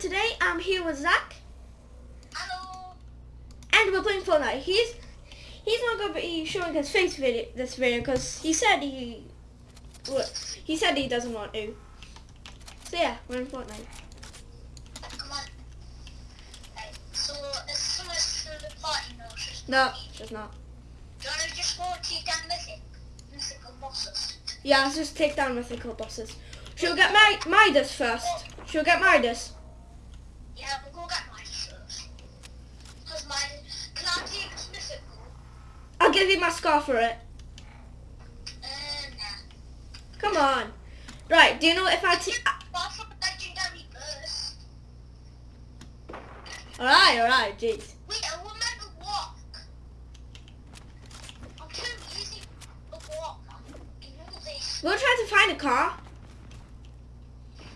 today I'm here with Zach, Hello. and we're playing Fortnite. He's he's not gonna be showing his face video this video because he said he well, he said he doesn't want to. So yeah, we're in Fortnite. Come on. Right. So, is someone still the party now? Just No, just not. Do you want to just go to down mythic, mythical bosses? Yeah, let's just take down mythical bosses. She'll get my Midas first. She'll get Midas. Yeah, we'll go get mine first. Because mine, can I take this mythical? Give my scar for it. Uh, nah. Come on. Right, do you know if I take... Apart from legendary burst. Alright, alright, jeez. Wait, I walk. I'm too easy to walk. You know this. We'll try to find a car.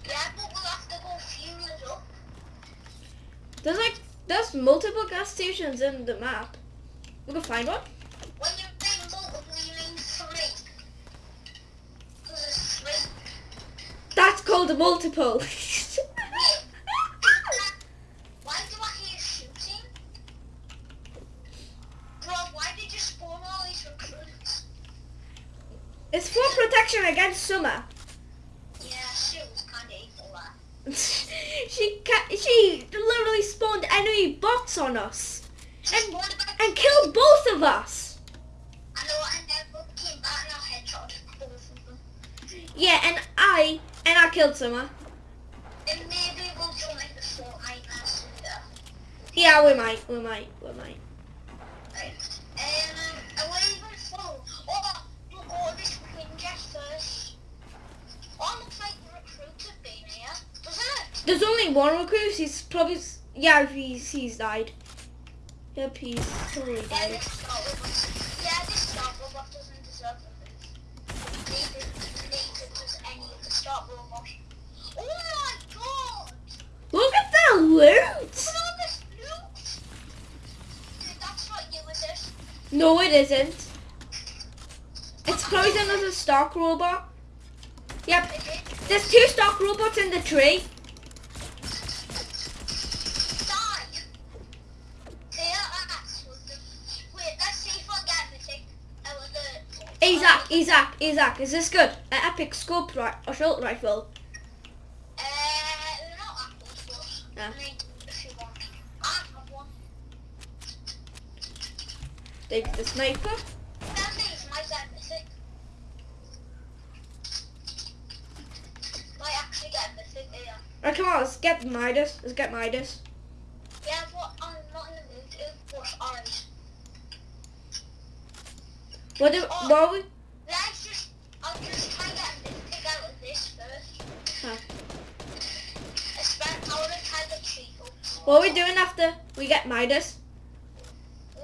Yeah, but we'll have to go fuel it up. There's like, there's multiple gas stations in the map. We can find one. When you say multiple, you mean three. Because it's three. That's called a multiple. Why do I hear shooting? Bro, why did you spawn all these recruits? it's for protection against summer. Yeah, she was kind of evil that. she she literally spawned enemy bots on us And- and killed both of us. Yeah, and I and I killed summer. Then maybe we'll join the Fortnite. Yeah, we might, we might, we might. Right. Um, even follow. Oh, we'll go to this ninja first. Oh, looks like the have been here, doesn't it? There's only one recruit. He's probably yeah. He's he's died. Yep, he's totally Yeah, died. this Stark Robot. Yeah, this Stark Robot doesn't deserve a move. Neither, neither does any of the Star Robots. Oh my god! Look at the loot. Look at all this loot! Dude, that's not you, is it? No, it isn't. It's probably another Stark robot. Yep, there's two stock robots in the tree. Die! There, ass with the... Wait, let's see if I get anything. I will learn. Isaac, Isaac, Isaac, is this good? An epic scope ri- assault rifle. Uh, not apples, but... I mean, if you want. I have one. Take the sniper. That means my dad mythic. Might actually get mythic here. Right, come on, let's get Midas. Let's get Midas. Yeah, but I'm not in the mood to. What do, Oh. what are we? Let's just, I'll just try and get mythic out of this first. Huh. I spent, I want to try the. What are we doing after we get Midas?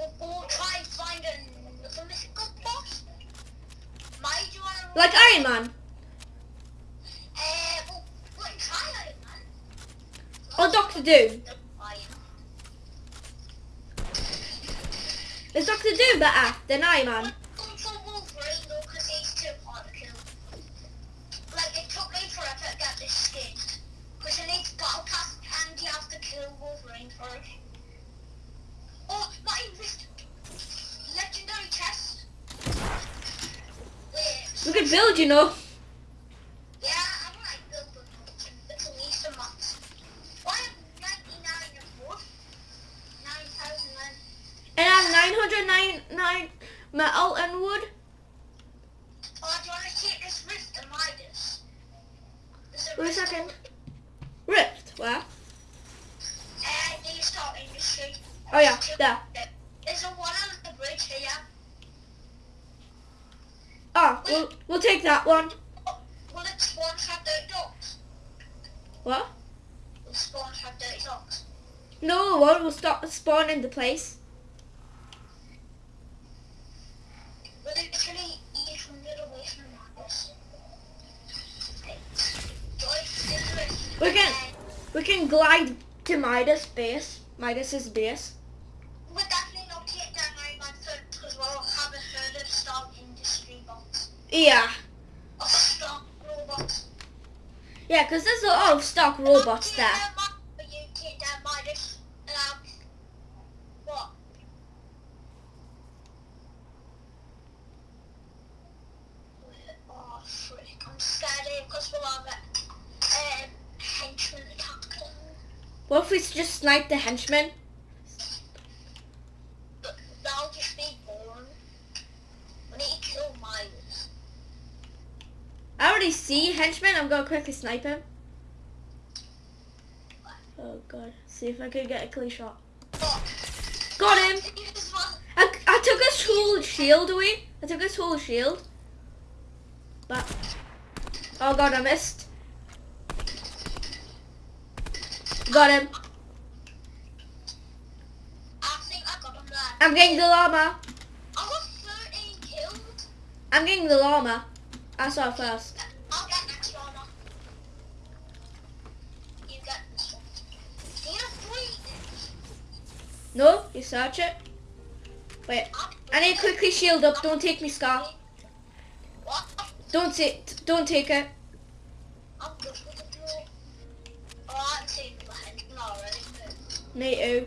We'll, we'll try and find another mythical boss. Might you want to... Like Iron Man. Uh, we'll, we'll Iron Man. Or Doctor Doom. Is Doctor Doom better than Iron Man? Come for Wolverine though, because he's too hard to kill. Like, it took me forever to get this skin. Because you need battle pass and you have to kill Wolverine first my wrist! Legendary chest! Wait, We could build, you know. yeah, I might build them. It's at least a month. Why have 99 of wood? 9,009. And I have 999 metal and wood. Oh, do you want to take this rift and Midas? There's a Wait a second. Rift, where? Uh, new Stark Industry. Oh yeah, there. There's a one on the bridge here. We'll, we'll take that one. Will it spawn have dirty dogs? What? Will spawn have dirty dogs? No, it won't. We'll stop spawning in the place. Will it literally eat from the away from Marcus? We can we can glide to Midas base. Midas's base. Yeah. Yeah, because there's a lot of Stark robots there. What if we just snipe the henchman? I already see henchman. I'm gonna quickly snipe him. Oh god. See if I could get a clean shot. Got him. I, I took his whole shield away. I took his whole shield. But oh god, I missed. Got him. I think I got him there. I'm getting the llama. I got 13 killed. I'm getting the llama. I saw it first. I'll get next. You get this one. Do you have three? No, you search it. Wait, I'm need to quickly shield up. Don't take me scar. What? Don't take. Don't take it. I'm good with the blue. Oh, I'm taking the henchman already. Me too.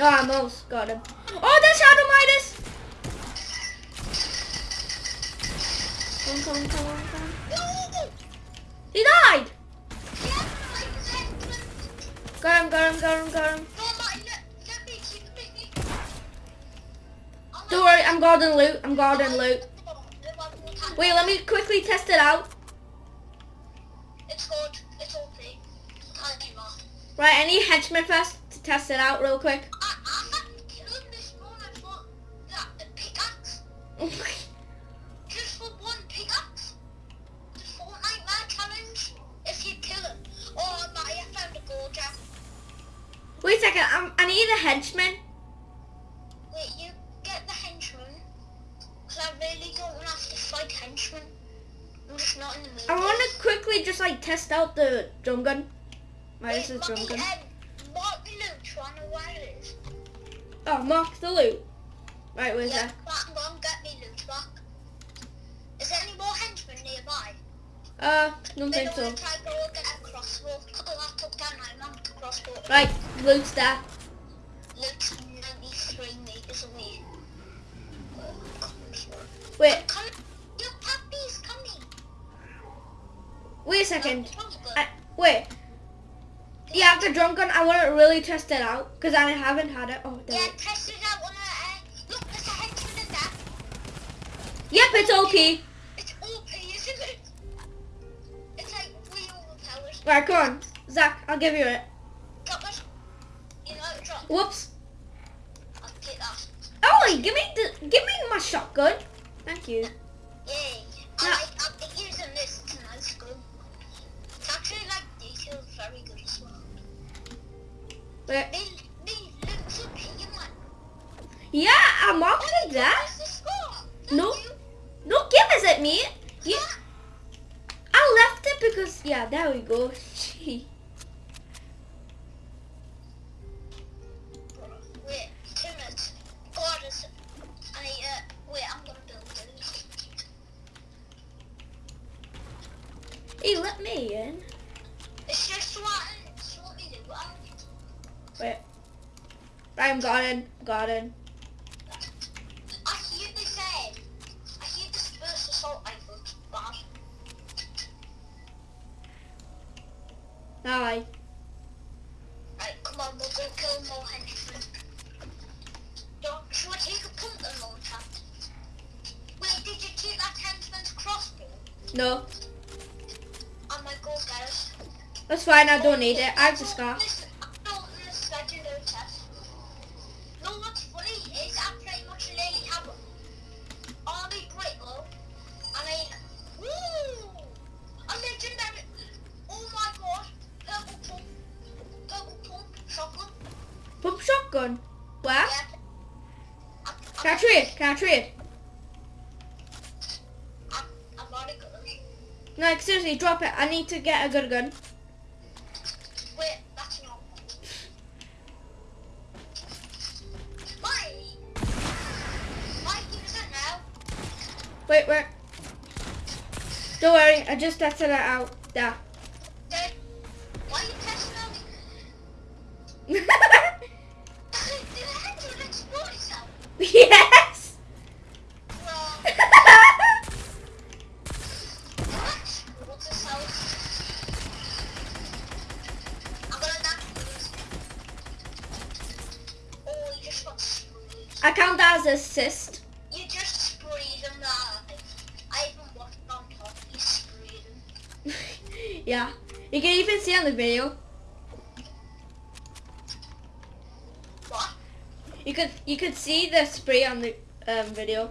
Ah, oh, I almost got him. Oh, that's Shadow Midas. Come, come, come, come. He died. Got him, got him, him, him. Don't worry, I'm guarding loot. I'm guarding loot. Wait, let me quickly test it out. It's good. It's not? Right, I need henchman first to test it out real quick. Wait, drum um, mark the loot, so I know where it is. Oh, mark the loot. Right, where's yeah, that? Go and get me loot back. Is there any more henchmen nearby? Uh, don't think so. to go get a crossbow. I took down my mum. Right, loot's there. Loot's 93 meters away. Wait, Come, your puppy's coming. wait a second. No, no, I, wait. Yeah, after drum gun, I want to really test it out because I haven't had it. Oh. Yeah, it- test it out on a. Uh, look, there's a henchman in there. Yep, it's OP. It's OP, isn't it? It's like way overpowered. Right, come on, Zach. I'll give you it. You know. Whoops. I'll take that. Ollie, give me the, give me my shotgun. Thank you. Wait. Me, me, look up here, man. Yeah, I'm marked it there. Where's the score? Thank No. No, give us it, mate. You, Yeah. I left it because yeah, there we go. Gee. Wait, two minutes. God, Wait. I'm got in. Got in. I hear they say, I hear this first assault rifle bad. Aye. Right, come on, we'll go kill more henchmen. Don't, should I take a pump and launcher? Wait, did you take that henchman's crossbow? No, I might go get it. that's fine. I don't need it. I have the scar. I need to get a good gun. Wait, that's not. Why? Why? Wait, wait. Don't worry. I just tested it out. There. Count that as assist. You just sprayed him there. I even watched on top. You sprayed him. yeah. You can even see on the video. What? You could you could see the spray on the um, video.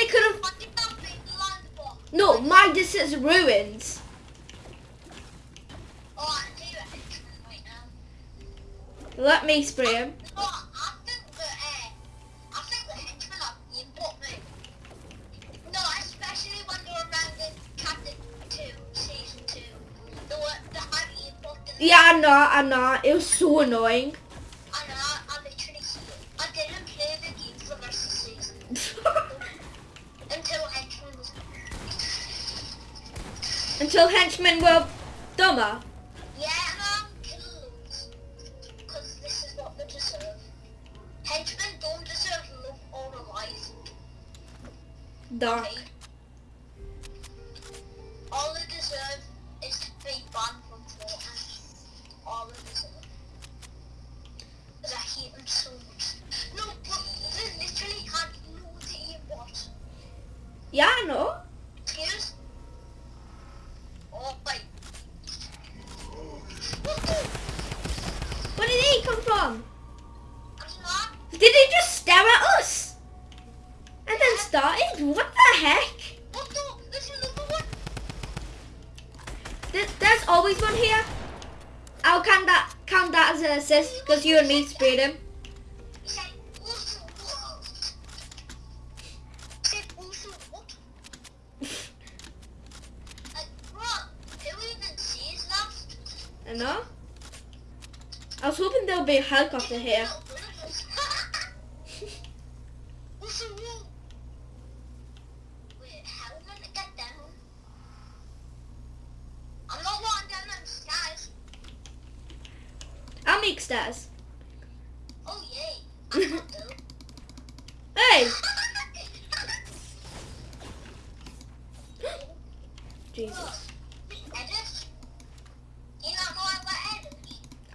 In Chapter 2, Season 2. They were, they had being bought in Yeah, I'm not. I'm not. It was so annoying. Until henchmen were dumber.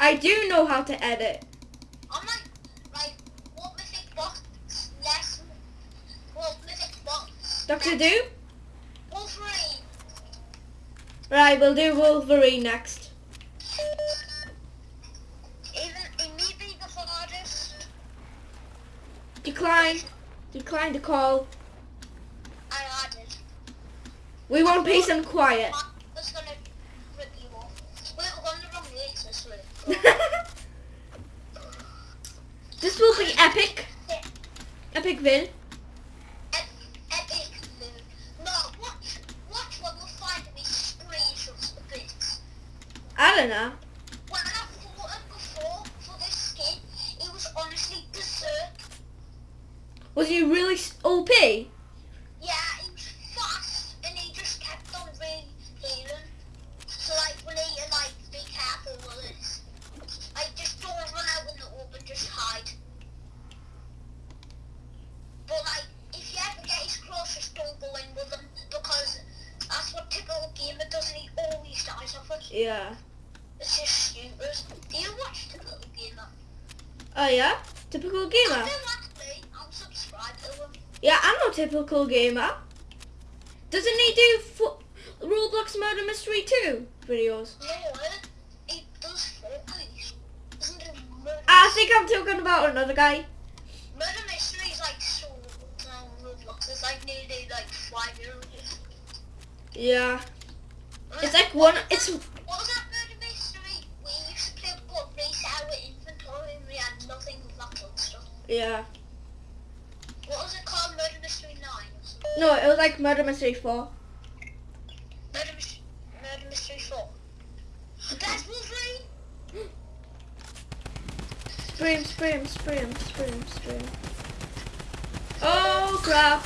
I do know how to edit. I'm like, like, what mythic box less, what mythic box? Doctor Do? Wolverine. Right, we'll do Wolverine next. Even, it may the hardest. Decline. Decline to call. I added. We want peace and quiet. Welt dies off it. Yeah. It's just stupid. Do you watch typical gamer? Oh yeah? Typical I gamer. actually. I'm subscribed to him. Yeah, I'm no typical gamer. Doesn't he do fo- Roblox Murder Mystery 2 videos? No, he does Fortnite. Doesn't do murder. Ah, I think I'm talking about another guy. Murder Mystery is like so on Roblox. It's like nearly like five years. Yeah. It's like one. It's What was that Murder Mystery? We used to play what race our inventory and we had nothing with that sort of stuff. yeah. What was it called? Murder Mystery 9 or something? No, it was like Murder Mystery 4. Murder, Murder Mystery 4. That's Wolverine! Spray him, spray him, spray him, spray him, spray him. Oh crap!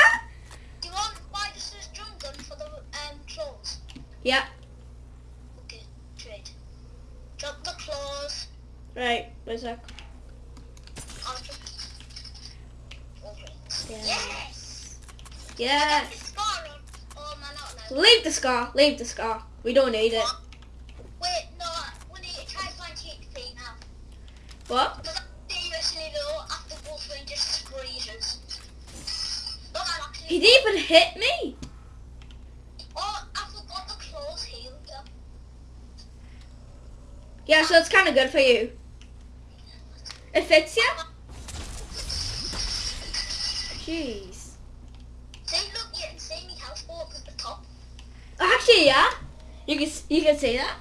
scar. Leave the scar. We don't need it. Wait, no, we need to try find HP now. What? Seriously though, after Wolverine just freezes. Look, I'm actually... He didn't even hit me. Oh, I forgot the claws healed. Yeah, so it's kind of good for you. It fits you. Jeez. See, look, you can see me house go up at the top. Yeah. You can you can see that.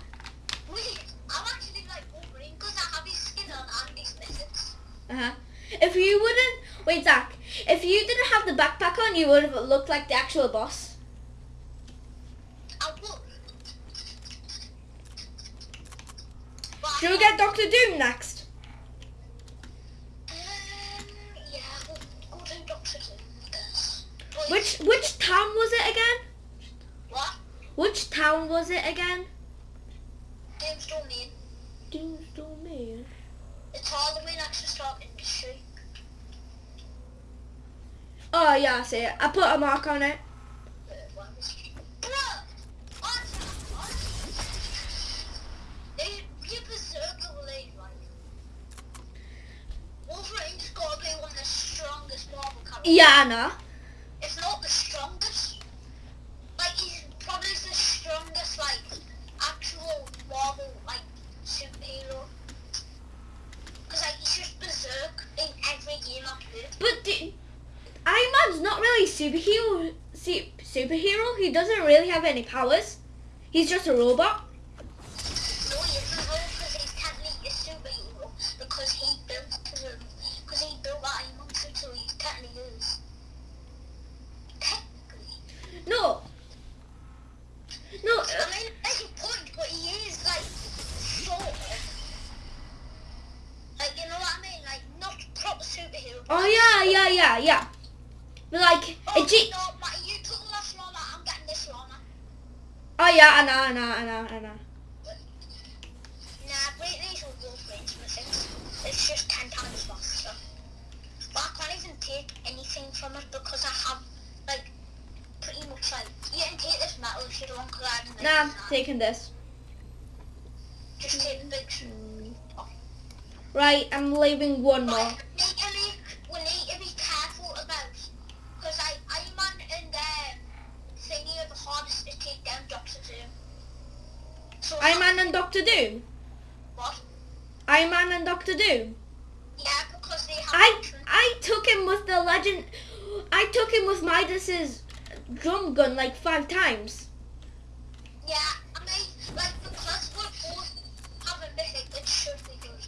Uh huh. If you wouldn't wait, Zach. If you didn't have the backpack on, you would have looked like the actual boss. I Should we get Doctor Doom next? Um, yeah, we'll go to Doctor Doom, I guess. But Which which town was it again? What? Which town was it again? Doom's Domain. Doom's Domain. It's all the way next to Stark Industry. Oh yeah, I see it. I put a mark on it. Uh, where was Bruh! Answer! Answer! They, you berserker will they, like... Wolverine's gotta be one of the strongest Marvel characters. Yeah, I know. If not the strongest. Like, he's probably the strongest, like, actual Marvel, like, superhero. Because, like, he's just berserk in every game I play. But Iron Man's not really superhero. See, superhero. He doesn't really have any powers. He's just a robot. No, he isn't though, because he's technically a superhero because he built um, because he built that Iron Man suit, so he technically is. Technically. No. No. uh, I mean, that's your point, but he is like sort of. Like you know what I mean? Like not proper superhero. but Oh like, yeah, sort of. yeah, yeah, yeah. But like, Oh a G- no, Matty, you took the last one. I'm getting this one. oh yeah, I know, I know, I know, I know. Nah, Britney's will go for intimacy. It's just ten times faster. But I can't even take anything from it because I have, like, pretty much like, you can take this metal if you don't because I haven't Nah, I'm made it. taking this. Just take the big sh- Right, I'm leaving one more. But we need to be, we need to be careful about, because I, Iron Man and um, thingy are the hardest to take down Doctor Doom. So Iron Man and Doctor Doom. What? Iron Man and Doctor Doom. Yeah, because they have I. I took him with the legend. I took him with Midas's drum gun like five times. Yeah, I mean, like, because we both have a mythic, it should be good.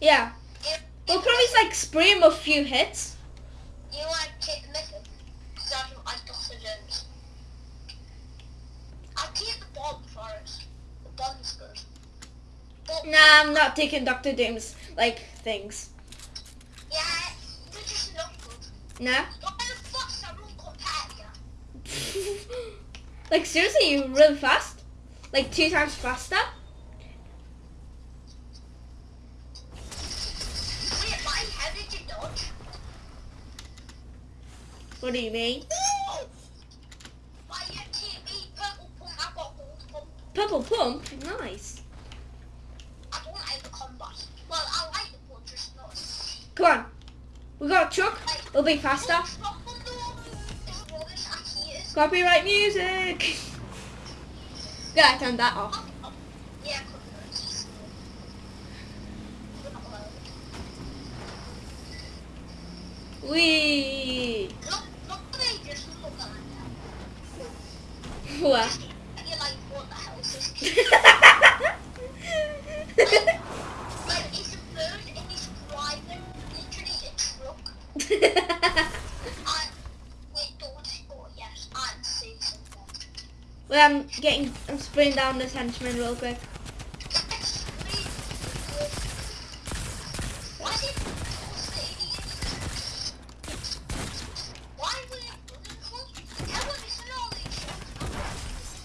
Yeah. If, We'll probably like spray him a few hits. you want to take the mythic, because I don't like Doctor Jones. I'll take the bomb for it. The bomb's good. But, Nah, I'm not taking Doctor Doom's like things. yeah, they're just not good. Nah. But the fuck's I won't compare you. like seriously, you really fast? Like two times faster? Wait, why? How did you dodge? What do you mean? Ooh! Why you take me purple pump, I got gold pump. Purple pump? Nice. I don't like the combat. Well, I like the one, just not. Come on. We got a truck. We'll be faster. Copyright music. Yeah, I turned that off. Yeah, copyright. down this henchman real quick.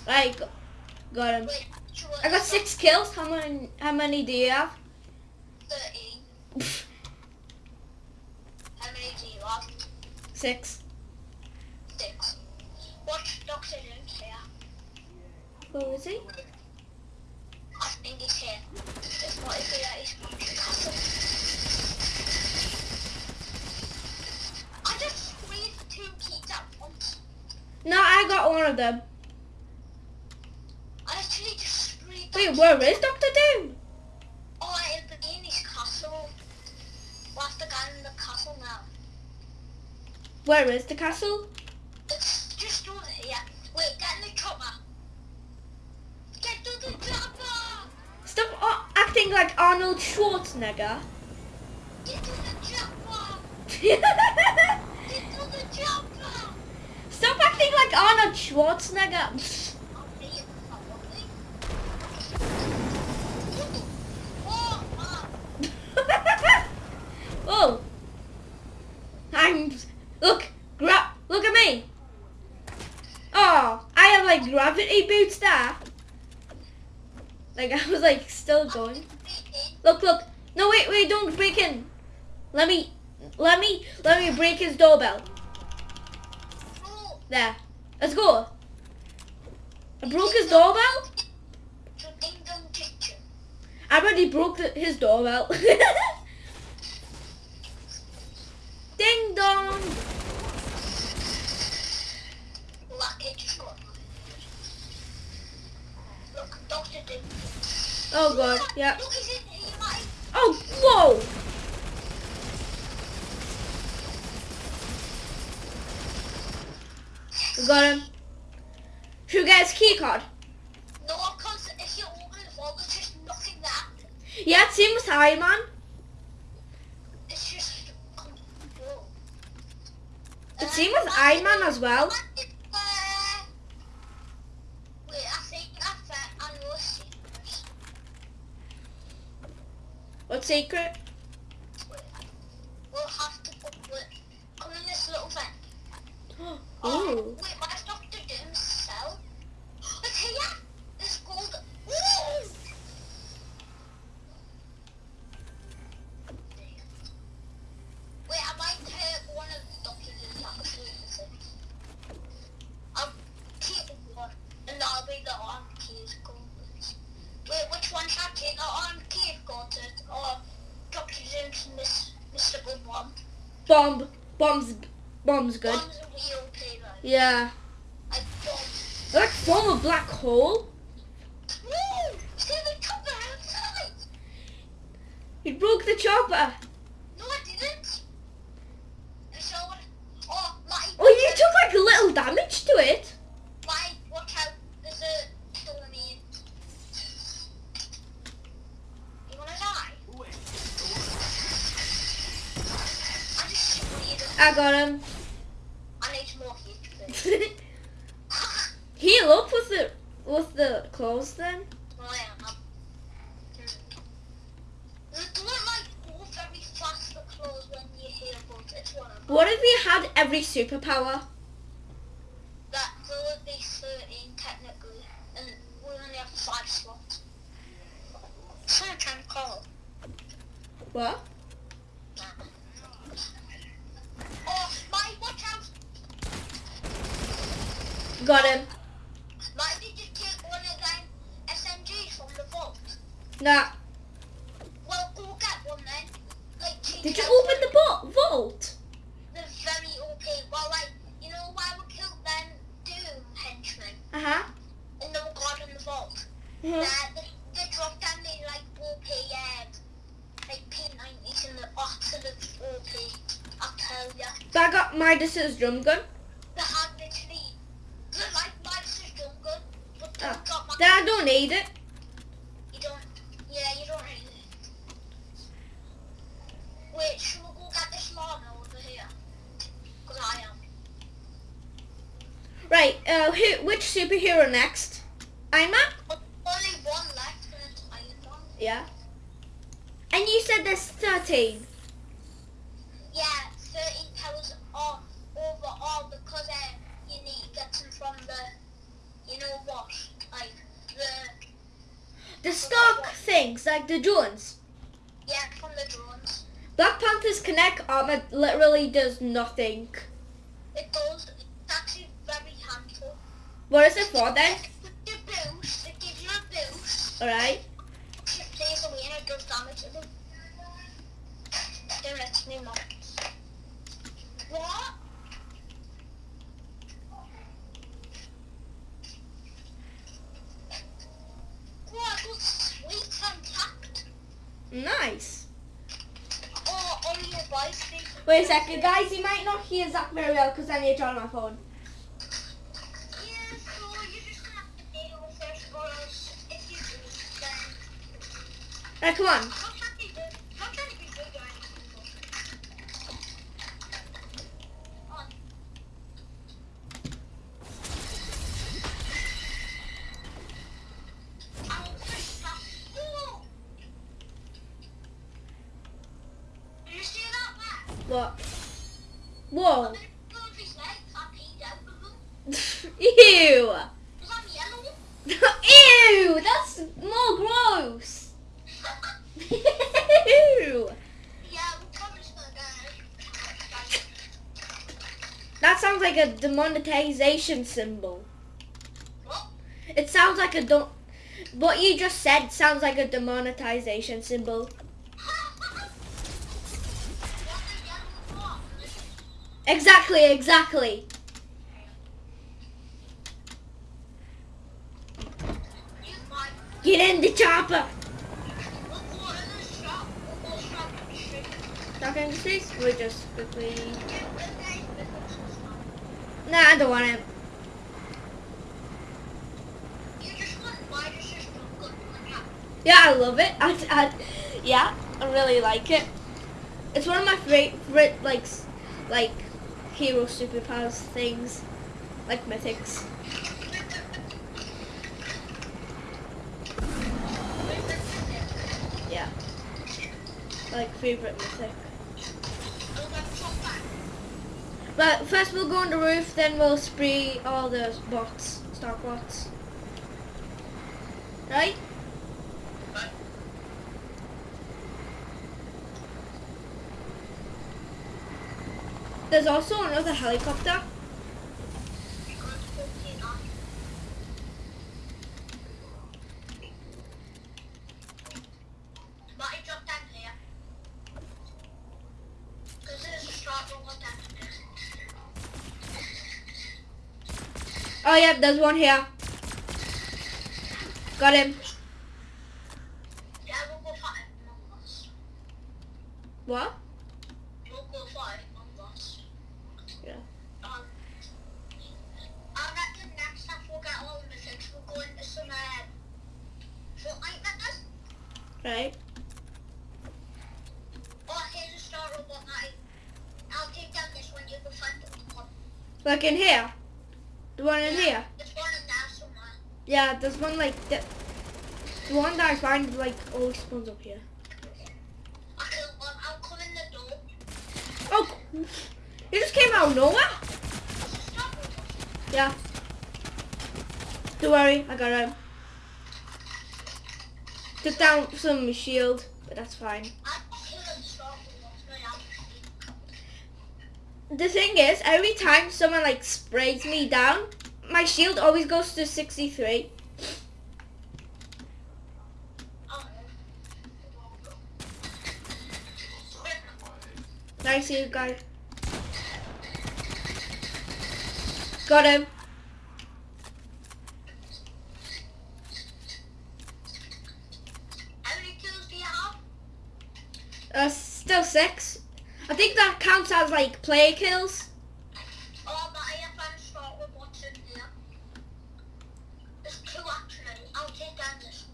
I got, him. I got six kills. How many? How many do you have? Six. Six. Watch Doctor where is he? I think he's here. It's not if he is Monkey Castle. I just squeezed two keys at once. No, I got one of them. I actually just squeezed Wait, where is Doctor Doom? Oh, it'll be in his castle. What's the guy in the castle now? Where is the castle? It's just over here. Wait, get in the chopper. Get to the chopper! Stop uh, acting like Arnold Schwarzenegger. Stop acting like Arnold Schwarzenegger. Oh, I'm. Look, grab. Look at me. Oh, I have like gravity boots there. Like I was like still going. Look, look. No, wait, wait, don't break in. Let me, let me, let me break his doorbell. There. Let's go. I broke his doorbell. Ding. I already broke the, his doorbell. Ding dong. Look, Dr. Doom. Oh god, yeah. Look, he's in here, mate. Oh, whoa. We got him. Should we get his key card? No, because if you open the vault, there's just nothing there. Yeah, it seems high, man. It's just oh, control. It seems with Iron Man as well. Uh, wait, I think I found I know a secret. Secret? Wait, we'll have to put wait, come in this little vent. Ooh. Wait, where's Dr. Doom's cell? It's here! It's gold. Ooh! Wait, I might take one of Dr. Doom's episodes. I'll keep one, and that'll be the arm keys gold. Wait, which one should I take? The arm key gold or Dr. Doom's Miss, Mr. Good One? Bomb. Bomb's. Bomb's good. One's a real player. Yeah. I don't. Like form a black hole. Woo! See the chopper outside! He broke the chopper. No, I didn't. I saw it. Oh, my. Oh, you took like a little damage to it. My, watch out. There's a killer me. You wanna die? I just sprayed him. I got him. I need more heat. Heal up with the with the clothes then. I am. Hmm. They don't like go very fast, clothes, when you hear but it's one of. What if we had every superpower? That there would be 13 technically, and we only have 5 slots. Someone trying to call. What? Oh, my, watch out! Got him. Might did you take one of them SMGs from the vault? Nah. Well, go get one then. Like, Did you open for the bo- vault? They're very OP. Well, like, you know why we killed them Doom henchmen? Uh huh. And they were guarding the vault? Yeah, they, they dropped down the, like, OP, um, like, P90s and the absolute OP. I'll tell ya. I got Midas's drum gun. They had literally, they're like Midas's drum gun, but they've Oh. got my, I don't need it. you don't, yeah, you don't need it. Wait, should we go get this llama over here? Because I am. Right. Uh, who, which superhero next? Iron Man. Only one left and it's Iron Man. Yeah. And you said there's thirteen. Yeah, 13 powers are overall because uh, you need to get them from the you know what? The The stock things, like the drones. yeah from the drones. Black Panther's Kinetic armor literally does nothing. It does. It's actually very handful. What is it for then? The boost, it gives you a boost. Alright. It plays away and it does damage to them. Then it's me months. What? Oh, I got sweet and tapped. Nice. Oh, on your bicycle. Wait a second, guys. You might not hear Zach very well because I need to turn on my phone. Yeah, so you're just gonna have to deal with it, or else if you do, then Right, come on. not trying to be not trying to be good or anything. but- On. I'll push that. Whoa! Did you see that, Matt? What? Whoa. I'm gonna move his legs. I peed out of them. Ew. Because I'm yellow. Ew. That's more gross. Ew. Yeah, we're probably just gonna go. That sounds like symbol. It sounds like a do- What you just said sounds like a demonetization symbol. Exactly, exactly. Get in the chopper. Going to space. We just quickly. Nah, I don't want it. Yeah, I love it. I, I, yeah, I really like it. It's one of my favorite, like, like, hero superpowers things, like mythics. Yeah, like favorite mythic. But first we'll go on the roof, then we'll spray all the bots, star bots. Right? There's also another helicopter. Oh yeah, there's one here. Got him. Yeah, we'll go fight among us. What? We'll go fight among us. Yeah. Um, I reckon next time we'll get all the mythics, we'll go into some uh, Fortnite mythics. Right. Oh, here's a Stark robot night. I'll take down this one, you can find the one. Like in here. The one in here. There's one in there somewhere. Yeah, there's one like the, the one that I find like always spawns up here. Killed one. I'll come in the door. Oh, you just came out of nowhere. Yeah. Don't worry, I got him. Took down some shield, but that's fine. The thing is, every time someone like sprays me down, my shield always goes to 63. Oh, Nice you guys. Got him. How many kills do you have? Uh, still six. I think that counts as like player kills. Oh, but I have found Stark robots in here. There's two actually. I'll take down this.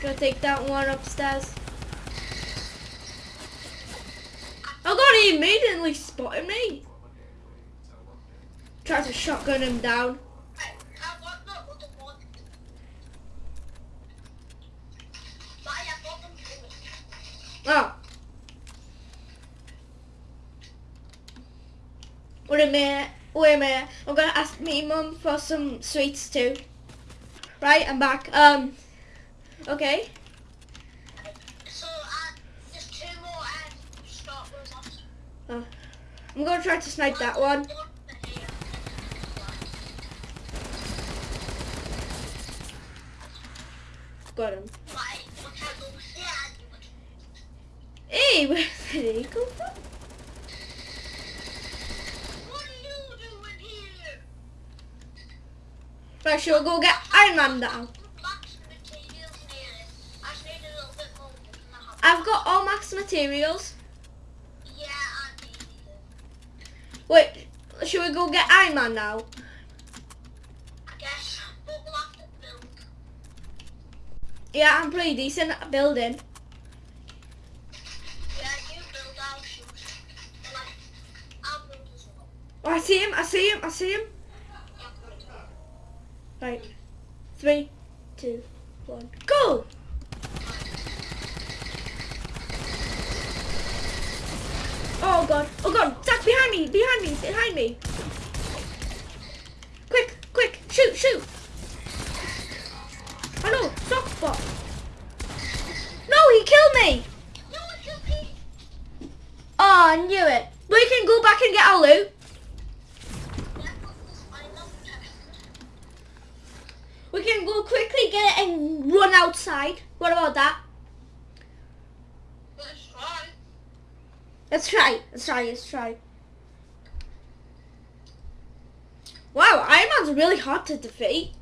Gonna take that one upstairs. I got he immediately spotted me. Tried to shotgun him down. Oh. Wait a minute. wait a minute. I'm gonna ask me mum for some sweets too. Right, I'm back. Um, okay. So, uh, there's two more and Stark robots. I'm gonna try to snipe that one. Got him. Hey, where did he come from? Right, sure, go get Iron Man have- I've got all max materials. Yeah, I need it. Wait, should we go get Iron Man now? I guess, but we'll have to build. Yeah, I'm pretty decent at building. Yeah, you build, I'll shoot. Like, I'll build as well. Oh, I see him, I see him, I see him. Right, three, two, one, go! Oh god, oh god, behind me, behind me, behind me. Quick, quick, shoot, shoot. Oh no, soft spot. No, he killed me. No, it killed me. Oh, I knew it. We can go back and get our loot. Yeah, but this, I love text. We can go quickly get it and run outside. What about that? Let's try. Let's try. Let's try. Let's try. Wow, Iron Man's really hard to defeat.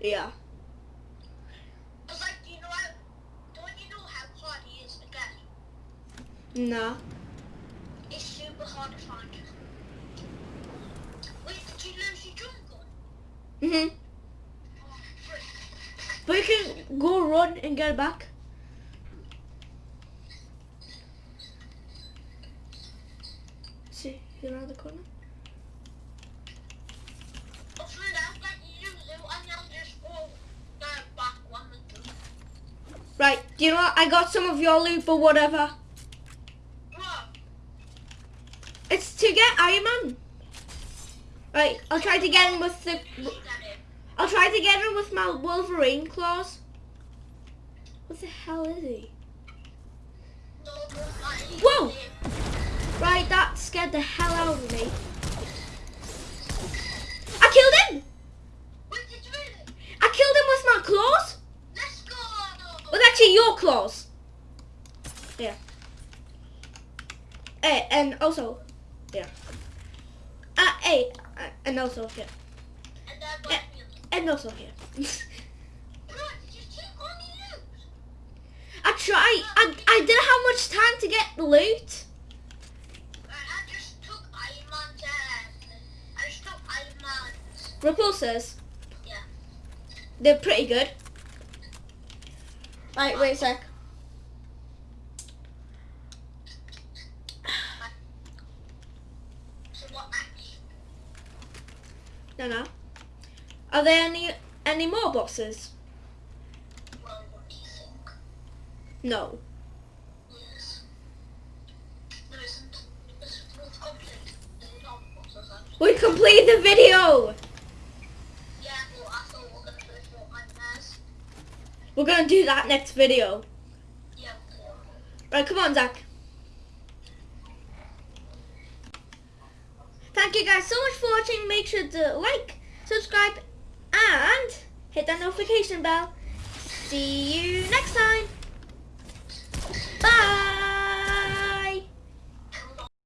Yeah. Like, you know, how, don't you know how hard he is to get? Nah. It's super hard to find. Wait, did you lose your drum gun? Mhm. Oh. But you can go run and get it back. See, you around the corner. Hopefully that's like you lose it and you'll just go uh, one and two. Right. Do you know what? I got some of your loot, but whatever. Bro, It's to get Iron Man. Right. I'll try to get him with the. I'll try to get him with my Wolverine claws. What the hell is he? Whoa! Right, that scared the hell out of me. I killed him! Wait, did you really? I killed him with my claws! Let's go! Well, actually, your claws. Yeah. Eh, and also, yeah. Uh, hey, uh, and also here. What Eh. And also here. Bro, did you take all the loot? I tried. I, I didn't have much time to get the loot. Repulsors. Yeah. They're pretty good. Right, wait a sec. so what next? No, no. Are there any any more bosses? Well, what do you think? No. Yes. There isn't. It's we've completed the top bosses actually. We completed the video. Yeah, but I thought we were gonna do Fortnite Bears. We're gonna do that next video. Okay. Right, come on, Zach. Thank you guys so much for watching. Make sure to like, subscribe, and hit that notification bell. See you next time.